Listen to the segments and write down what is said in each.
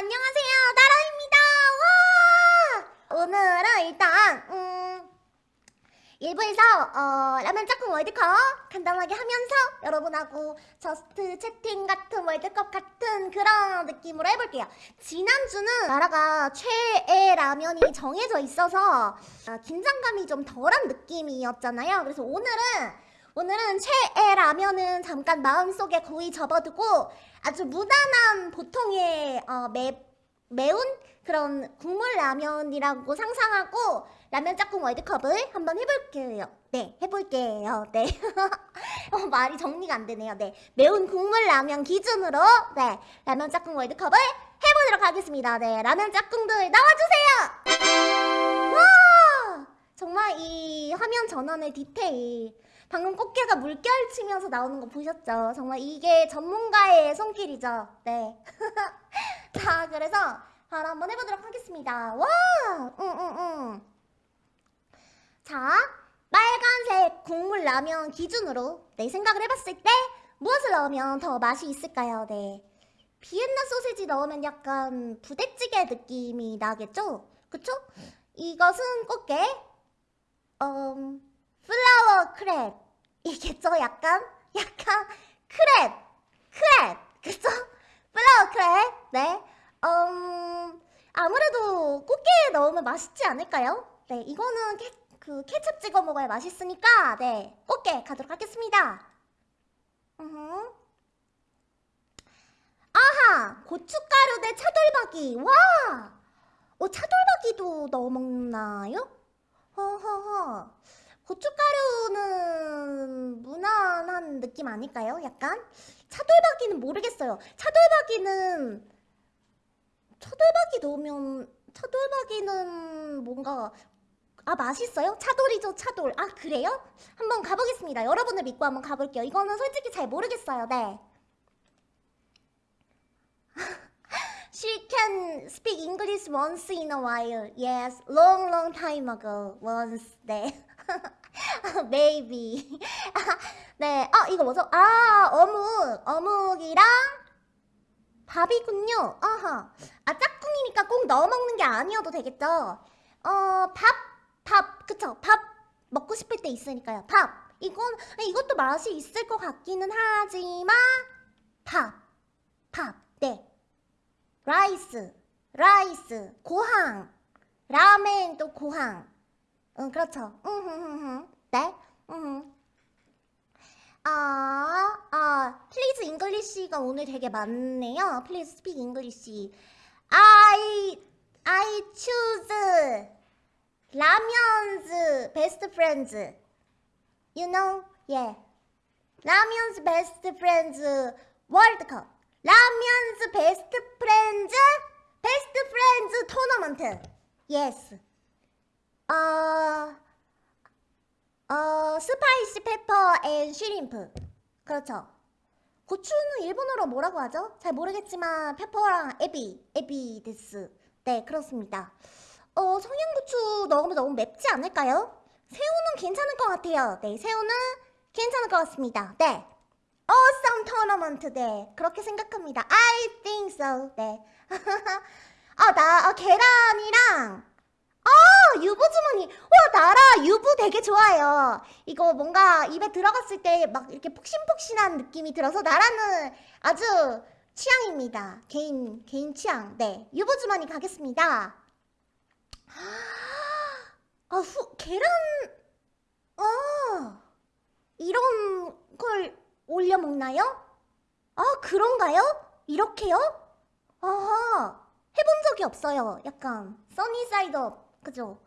안녕하세요. 나라입니다. 와! 오늘은 일단 음 1부에서 어, 라면 짝꿍 월드컵 간단하게 하면서 여러분하고 저스트 채팅 같은 월드컵 같은 그런 느낌으로 해볼게요. 지난주는 나라가 최애 라면이 정해져 있어서 어, 긴장감이 좀 덜한 느낌이었잖아요. 그래서 오늘은 오늘은 최애 라면은 잠깐 마음속에 고이 접어두고 아주 무난한 보통의 어, 매, 매운 그런 국물 라면이라고 상상하고 라면 짝꿍 월드컵을 한번 해볼게요. 네, 해볼게요. 네. 어, 말이 정리가 안 되네요. 네. 매운 국물 라면 기준으로 네, 라면 짝꿍 월드컵을 해보도록 하겠습니다. 네, 라면 짝꿍들 나와주세요! 와! 정말 이 화면 전환의 디테일 방금 꽃게가 물결 치면서 나오는 거 보셨죠? 정말 이게 전문가의 손길이죠. 네. 자, 그래서 바로 한번 해보도록 하겠습니다. 와! 응, 응, 응. 자, 빨간색 국물 라면 기준으로 내 생각을 해봤을 때 무엇을 넣으면 더 맛이 있을까요? 네. 비엔나 소세지 넣으면 약간 부대찌개 느낌이 나겠죠? 그쵸? 이것은 꽃게, 음, flower crab 이겠죠? 약간? 약간 crab crab 그쵸? flower crab 네 음, 아무래도 꽃게에 넣으면 맛있지 않을까요? 네 이거는 케, 그 케첩 찍어 먹어야 맛있으니까 네 꽃게 가도록 하겠습니다 으흠. 아하 고춧가루 대 차돌박이 와 어, 차돌박이도 넣어 먹나요? 허허허 고춧가루는 무난한 느낌 아닐까요? 약간? 차돌박이는 모르겠어요. 차돌박이는 차돌박이 넣으면 차돌박이는 뭔가 아 맛있어요? 차돌이죠 차돌 아 그래요? 한번 가보겠습니다 여러분을 믿고 한번 가볼게요 이거는 솔직히 잘 모르겠어요 네 She can speak English once in a while Yes, long long time ago Once 네 Maybe. 네, 아 이거 뭐죠? 아 어묵, 어묵이랑 밥이군요. 아하. 아 짝꿍이니까 꼭 넣어 먹는 게 아니어도 되겠죠? 어, 밥, 밥, 그쵸? 밥 먹고 싶을 때 있으니까요. 밥. 이건 이것도 맛이 있을 것 같기는 하지만 밥, 밥, 네. rice, rice, ご飯, ラーメンとご飯. 응, 그렇죠. 네? 응. 아, 아, please English가 오늘 되게 많네요. please speak English. I, I choose 라면's best friends. You know? Yeah. 라면's best friends Cup. 라면's best friends best friends tournament. Yes. 어, 어, spicy pepper and shrimp. 그렇죠. 고추는 일본어로 뭐라고 하죠? 잘 모르겠지만 페퍼랑 에비, 에비 데스. 네, 그렇습니다. 어, 청양고추 넣으면 너무 맵지 않을까요? 새우는 괜찮을 것 같아요. 네, 새우는 괜찮을 것 같습니다. 네. Awesome tournament. 네, 그렇게 생각합니다. I think so. 네. 아, 나 아, 계란이랑 아 주머니 와 나라 유부 되게 좋아요 이거 뭔가 입에 들어갔을 때 막 이렇게 폭신폭신한 느낌이 들어서 나라는 아주 취향입니다 개인 개인 취향 네 유부 주머니 가겠습니다 아 후 계란 아 이런 걸 올려 먹나요? 아 그런가요? 이렇게요? 아하 해본 적이 없어요 약간 sunny side up 그죠?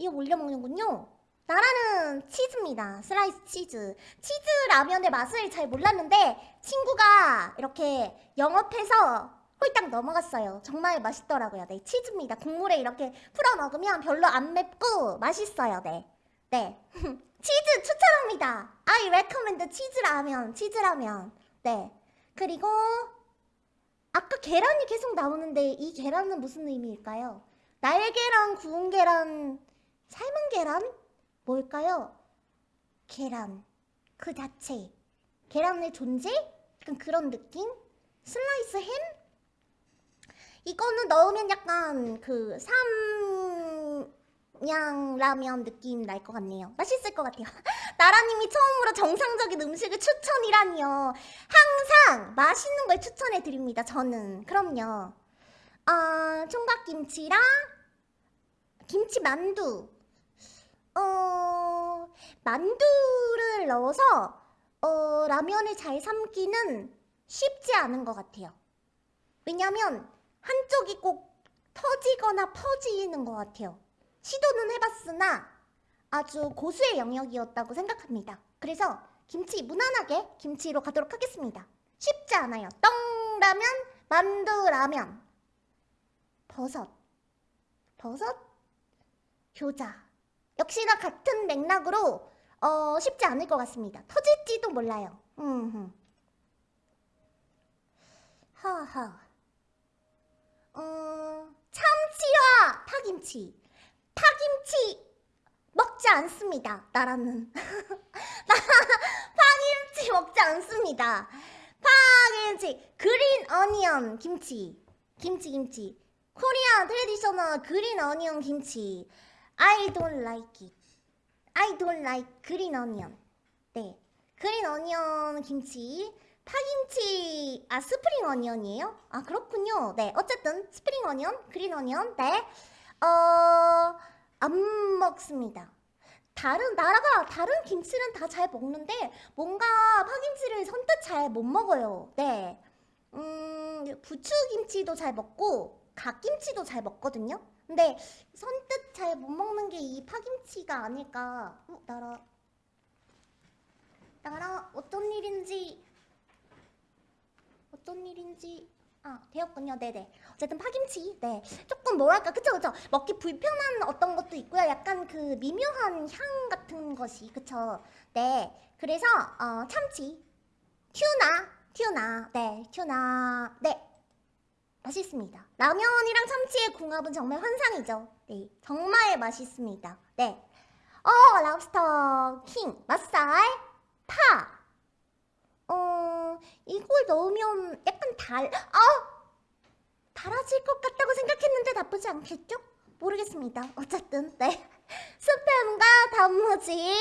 이거 올려 먹는군요. 나라는 치즈입니다. 슬라이스 치즈. 치즈 라면의 맛을 잘 몰랐는데 친구가 이렇게 영업해서 홀딱 넘어갔어요. 정말 맛있더라고요. 네, 치즈입니다. 국물에 이렇게 풀어 먹으면 별로 안 맵고 맛있어요. 네. 네. 치즈 추천합니다. I recommend 치즈 라면. 치즈 라면. 네. 그리고 아까 계란이 계속 나오는데 이 계란은 무슨 의미일까요? 날계란, 구운 계란, 삶은 계란? 뭘까요? 계란 그 자체 계란의 존재? 약간 그런 느낌? 슬라이스 햄? 이거는 넣으면 약간 그 삼양 라면 느낌 날 것 같네요. 맛있을 것 같아요. 나라님이 처음으로 정상적인 음식을 추천이라니요. 항상 맛있는 걸 추천해 드립니다. 저는 그럼요. 아 총각김치랑 김치 만두. 어 만두를 넣어서 어 라면을 잘 삶기는 쉽지 않은 것 같아요. 왜냐면 한쪽이 꼭 터지거나 퍼지는 것 같아요. 시도는 해봤으나 아주 고수의 영역이었다고 생각합니다. 그래서 김치 무난하게 김치로 가도록 하겠습니다. 쉽지 않아요. 떡라면, 만두라면, 버섯, 버섯, 교자. 역시나 같은 맥락으로 어, 쉽지 않을 것 같습니다. 터질지도 몰라요. 음, 하하. 어, 참치와 파김치. 파김치 먹지 않습니다. 나라는. 파김치 먹지 않습니다. 파김치. green onion 김치. 김치 김치. Korean traditional green onion 김치. I don't like it. I don't like green onion. 네. green onion 김치. 파김치 아 spring onion이에요? 아 그렇군요. 네 어쨌든 spring onion, green onion 네. 어 안 먹습니다. 다른 나라가 다른 김치는 다 잘 먹는데 뭔가 파김치를 선뜻 잘 못 먹어요. 네. 음 부추 김치도 잘 먹고 갓김치도 잘 먹거든요. 근데 선뜻 잘 못 먹는 게 이 파김치가 아닐까. 어, 나라. 나라 어떤 일인지. 어떤 일인지. 아 되었군요. 네네. 어쨌든 파김치. 네. 조금 뭐랄까. 그쵸 그쵸? 먹기 불편한 어떤 것도 있고요. 약간 그 미묘한 향 같은 것이. 그쵸? 네. 그래서 어 참치. 튜나. 튜나. 네. 튜나. 네 맛있습니다 라면이랑 참치의 궁합은 정말 환상이죠 네 정말 맛있습니다 네 어 랍스터 킹 맛살 파 어, 이걸 넣으면 약간 달, 아! 달아질 것 같다고 생각했는데 나쁘지 않겠죠? 모르겠습니다. 어쨌든, 네. 스팸과 단무지.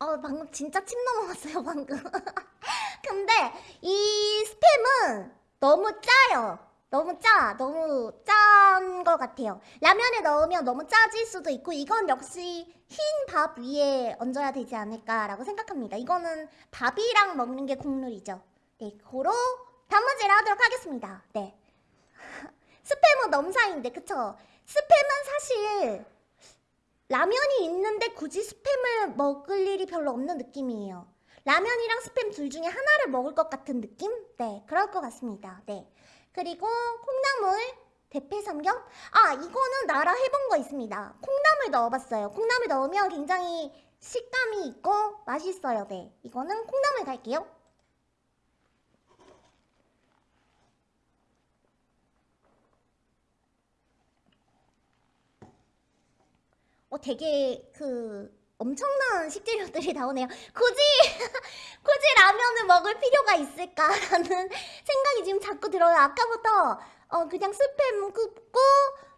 아. 어, 방금 진짜 침 넘어갔어요, 방금. 근데 이 스팸은 너무 짜요. 너무 짜, 너무 짠 것 같아요. 라면에 넣으면 너무 짜질 수도 있고 이건 역시 흰 밥 위에 얹어야 되지 않을까라고 생각합니다. 이거는 밥이랑 먹는 게 국룰이죠. 네, 고로 단무지를 하도록 하겠습니다. 네. 스팸은 넘사인데 그쵸? 스팸은 사실 라면이 있는데 굳이 스팸을 먹을 일이 별로 없는 느낌이에요. 라면이랑 스팸 둘 중에 하나를 먹을 것 같은 느낌? 네, 그럴 것 같습니다. 네. 그리고 콩나물, 대패 삼겹? 아 이거는 나라 해본 거 있습니다. 콩나물 넣어봤어요. 콩나물 넣으면 굉장히 식감이 있고 맛있어요. 네, 이거는 콩나물 갈게요. 어 되게 그 엄청난 식재료들이 나오네요. 굳이 굳이 라면을 먹을 필요가 있을까라는 생각이 지금 자꾸 들어요. 아까부터 어 그냥 스팸 굽고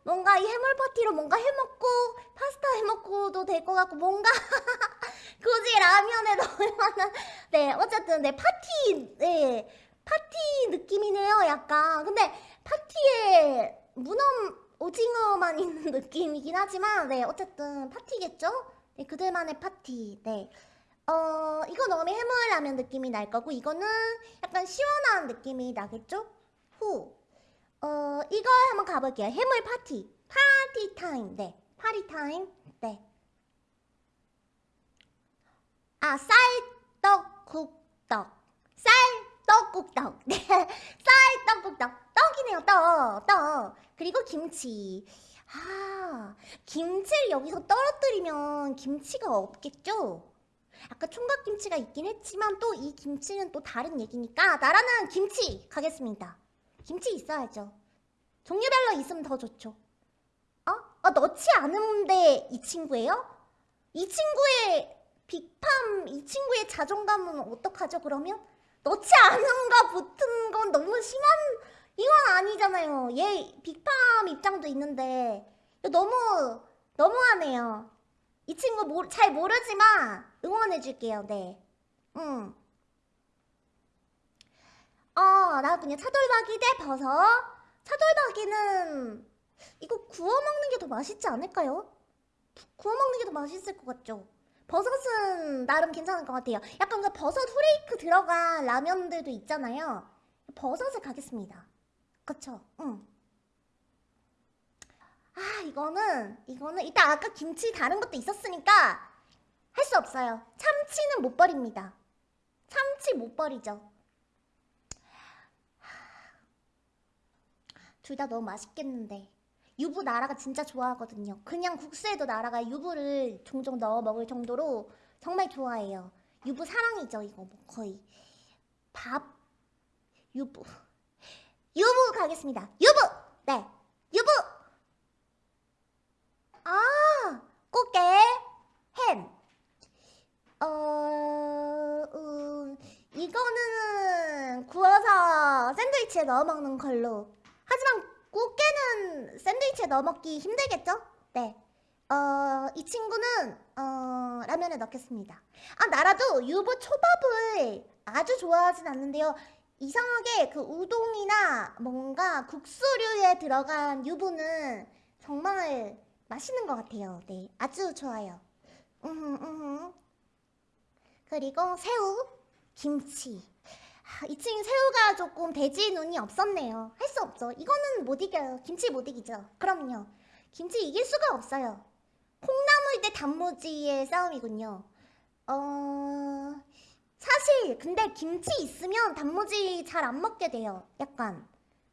뭔가 이 해물 파티로 뭔가 해먹고 파스타 해먹고도 될 것 같고 뭔가 굳이 라면에 넣을 만한 네 어쨌든 네 파티 네 파티 느낌이네요 약간 근데 파티에 문어 오징어만 있는 느낌이긴 하지만 네 어쨌든 파티겠죠? 네, 그들만의 파티. 네. 어, 이거 넣으면 해물라면 느낌이 날 거고, 이거는 약간 시원한 느낌이 나겠죠? 후. 어, 이거 한번 가볼게요. 해물 파티. party time. 네. party time. 네. 아, 쌀떡국떡. 쌀떡국떡. 네. 쌀떡국떡. 떡이네요, 떡. 떡. 그리고 김치. 아, 김치를 여기서 떨어뜨리면 김치가 없겠죠? 아까 총각김치가 있긴 했지만 또 이 김치는 또 다른 얘기니까 나라는 김치 가겠습니다. 김치 있어야죠. 종류별로 있으면 더 좋죠. 어? 어 넣지 않은데 이 친구예요? 이 친구의 빅팜, 이 친구의 자존감은 어떡하죠 그러면? 넣지 않은 거 붙은 이거는 너무 심한 이건 아니잖아요. 얘 빅팜 입장도 있는데 너무 너무하네요. 이 친구 모, 잘 모르지만 응원해줄게요. 네. 응. 어, 나 그냥 차돌박이 대 버섯. 차돌박이는 이거 구워 먹는 게 더 맛있지 않을까요? 구워 먹는 게 더 맛있을 것 같죠? 버섯은 나름 괜찮을 것 같아요. 약간 그 버섯 후레이크 들어간 라면들도 있잖아요. 버섯을 가겠습니다. 그쵸? 응. 아, 이거는, 이거는, 이따 아까 김치 다른 것도 있었으니까 할 수 없어요. 참치는 못 버립니다. 참치 못 버리죠. 둘 다 너무 맛있겠는데. 유부 나라가 진짜 좋아하거든요. 그냥 국수에도 나라가 유부를 종종 넣어 먹을 정도로 정말 좋아해요. 유부 사랑이죠, 이거 뭐 거의. 밥, 유부. 유부 가겠습니다. 유부! 네, 유부! 아, 꽃게, 햄. 어, 음, 이거는 구워서 샌드위치에 넣어 먹는 걸로. 하지만 꽃게는 샌드위치에 넣어 먹기 힘들겠죠? 네. 어, 이 친구는 어, 라면에 넣겠습니다. 아, 나라도 유부 초밥을 아주 좋아하진 않는데요. 이상하게 그 우동이나 뭔가 국수류에 들어간 유부는 정말 맛있는 것 같아요. 네, 아주 좋아요. 음, 음. 그리고 새우, 김치. 아, 이 친구 새우가 조금 돼지 눈이 없었네요. 할 수 없죠. 이거는 못 이겨요. 김치 못 이기죠. 그럼요. 김치 이길 수가 없어요. 콩나물 대 단무지의 싸움이군요. 어... 사실 근데 김치 있으면 단무지 잘 안 먹게 돼요. 약간.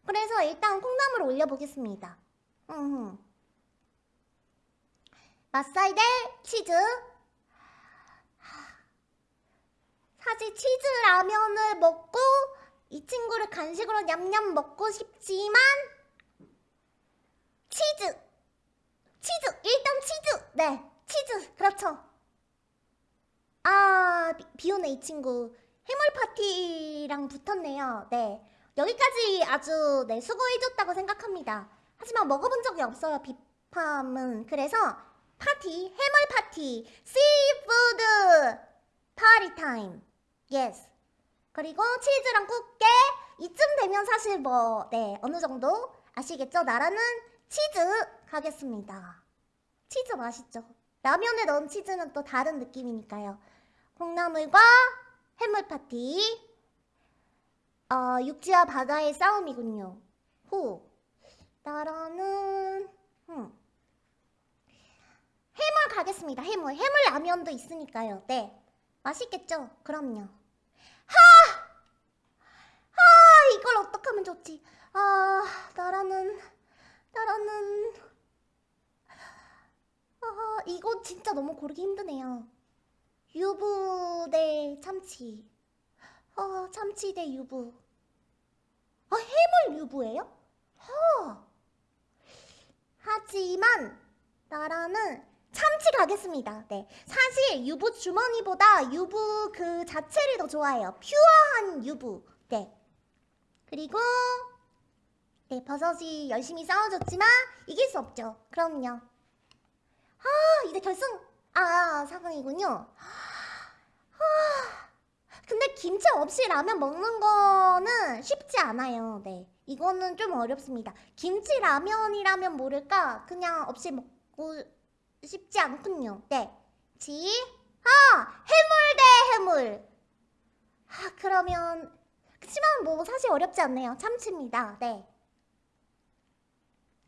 그래서 일단 콩나물 올려보겠습니다. 음. 맛살 대 치즈. 사실 치즈 라면을 먹고 이 친구를 간식으로 냠냠 먹고 싶지만 치즈 치즈 일단 치즈 네 치즈 그렇죠 아 비, 비오네 이 친구 해물 파티랑 붙었네요 네 여기까지 아주 네 수고해줬다고 생각합니다 하지만 먹어본 적이 없어요 비팜은 그래서 파티 해물 파티 seafood party time yes 그리고 치즈랑 꽃게 이쯤 되면 사실 뭐 네 어느 정도 아시겠죠? 나라는 치즈 가겠습니다. 치즈 맛있죠? 라면에 넣은 치즈는 또 다른 느낌이니까요. 콩나물과 해물 파티 어, 육지와 바다의 싸움이군요. 후 나라는 음. 해물 가겠습니다. 해물 해물 라면도 있으니까요. 네 맛있겠죠? 그럼요. 아, 이걸 어떡하면 좋지? 아, 나라는, 나라는, 아, 이거 진짜 너무 고르기 힘드네요. 유부 대 참치. 아, 참치 대 유부. 아, 해물 유부예요? 하. 하지만, 나라는 참치 가겠습니다. 네. 사실 유부 주머니보다 유부 그 자체를 더 좋아해요. 퓨어한 유부. 네. 그리고 네, 버섯이 열심히 싸워줬지만 이길 수 없죠. 그럼요. 아, 이제 결승 아, 상황이군요. 아, 근데 김치 없이 라면 먹는 거는 쉽지 않아요. 네. 이거는 좀 어렵습니다. 김치 라면이라면 모를까 그냥 없이 먹고 쉽지 않군요. 네. 지, 아, 해물 대 해물. 아, 그러면 그치만 뭐 사실 어렵지 않네요. 참치입니다. 네.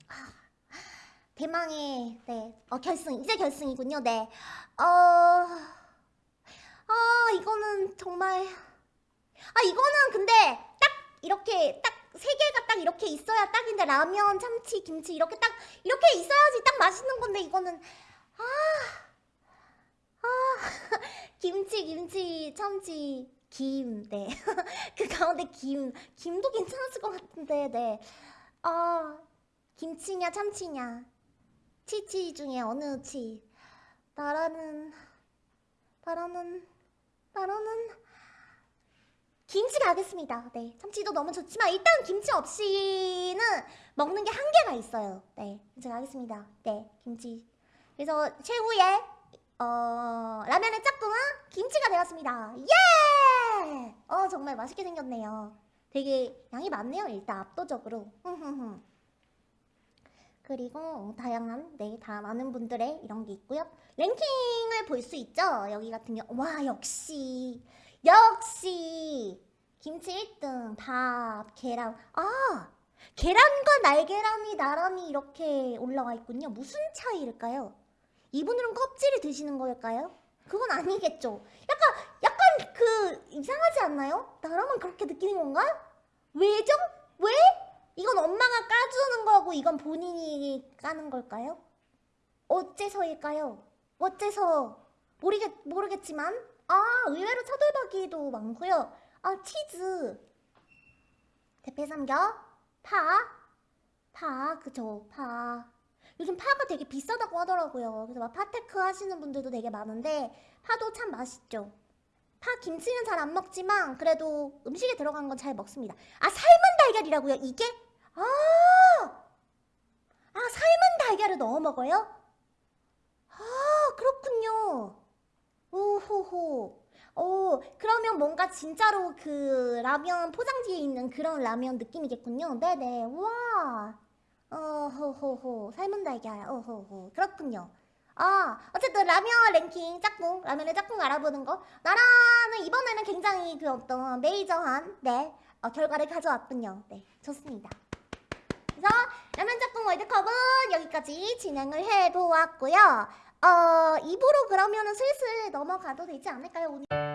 아, 대망의 네 어, 결승 이제 결승이군요. 네. 어, 아 이거는 정말 아 이거는 근데 딱 이렇게 딱 세 개가 딱 이렇게 있어야 딱인데 라면, 참치, 김치 이렇게 딱 이렇게 있어야지 딱 맛있는 건데 이거는 아, 아 김치, 김치, 참치. 김, 네. 그 가운데 김, 김도 괜찮았을 것 같은데, 네. 아, 김치냐, 참치냐. 치치 중에 어느 치. 나라는, 나라는, 나라는, 김치 가겠습니다. 네, 참치도 너무 좋지만 일단 김치 없이는 먹는 게 한계가 있어요. 네, 김치 가겠습니다. 네, 김치. 그래서 최후의 어, 라면의 짝꿍은 김치가 되었습니다. 예! 어, 정말 맛있게 생겼네요. 되게 양이 많네요. 일단 압도적으로. 그리고 다양한 네, 다 많은 분들의 이런 게 있고요. 랭킹을 볼 수 있죠. 여기 같은 경우 와 역시 역시 김치 1등 밥 계란 아 계란과 날계란이 나란히 이렇게 올라와 있군요. 무슨 차이일까요? 이분들은 껍질을 드시는 걸까요? 그건 아니겠죠. 약간 약간 그 이상하지 않나요? 나라만 그렇게 느끼는 건가? 왜죠? 왜? 이건 엄마가 까주는 거고 이건 본인이 까는 걸까요? 어째서일까요? 어째서 모르겠 모르겠지만 아 의외로 차돌박이도 많고요. 아 치즈 대패 삼겹 파 파, 그죠, 파. 요즘 파가 되게 비싸다고 하더라고요. 그래서 막 파테크 하시는 분들도 되게 많은데, 파도 참 맛있죠. 파 김치는 잘 안 먹지만, 그래도 음식에 들어간 건 잘 먹습니다. 아, 삶은 달걀이라고요, 이게? 아! 아, 삶은 달걀을 넣어 먹어요? 아, 그렇군요. 오호호. 오, 그러면 뭔가 진짜로 그 라면 포장지에 있는 그런 라면 느낌이겠군요. 네네. 와. 어호호호. 삶은 달걀. 어호호. 그렇군요. 아, 어쨌든 라면 랭킹 짝꿍, 라면의 짝꿍 알아보는 거. 나라는 이번에는 굉장히 그 어떤 메이저한, 네, 어, 결과를 가져왔군요. 네, 좋습니다. 그래서 라면 짝꿍 월드컵은 여기까지 진행을 해보았고요. 어, 입으로 그러면은 슬슬 넘어가도 되지 않을까요? 오늘?